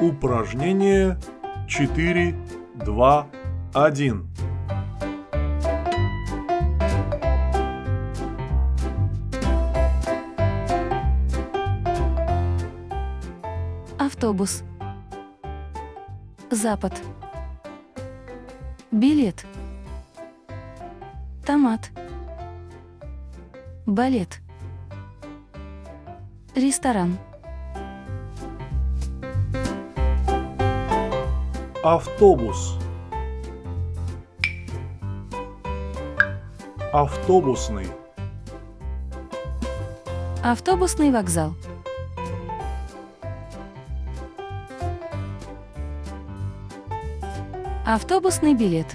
Упражнение 4, 2, 1. Автобус. Запад. Билет. Томат. Балет. Ресторан. Автобус. Автобусный. Автобусный вокзал. Автобусный билет.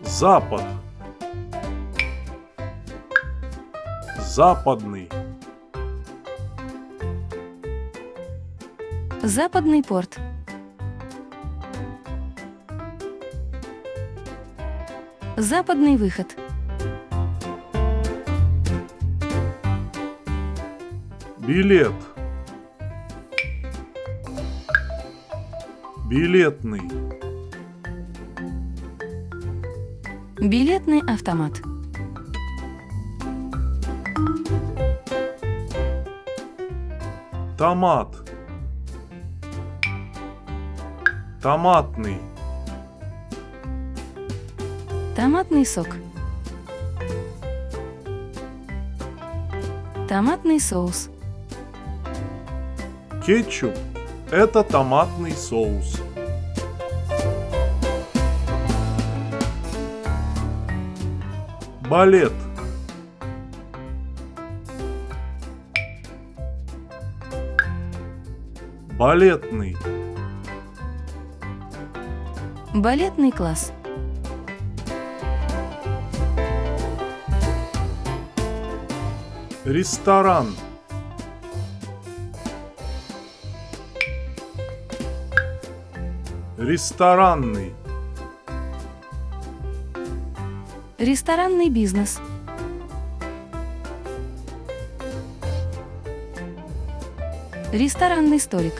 Запад. Западный. Западный порт. Западный выход. Билет. Билетный. Билетный автомат. Томат. Томатный. Томатный сок. Томатный соус. Кетчуп – это томатный соус. Балет. Балетный. Балетный класс. Ресторан. Ресторанный. Ресторанный бизнес. Ресторанный столик.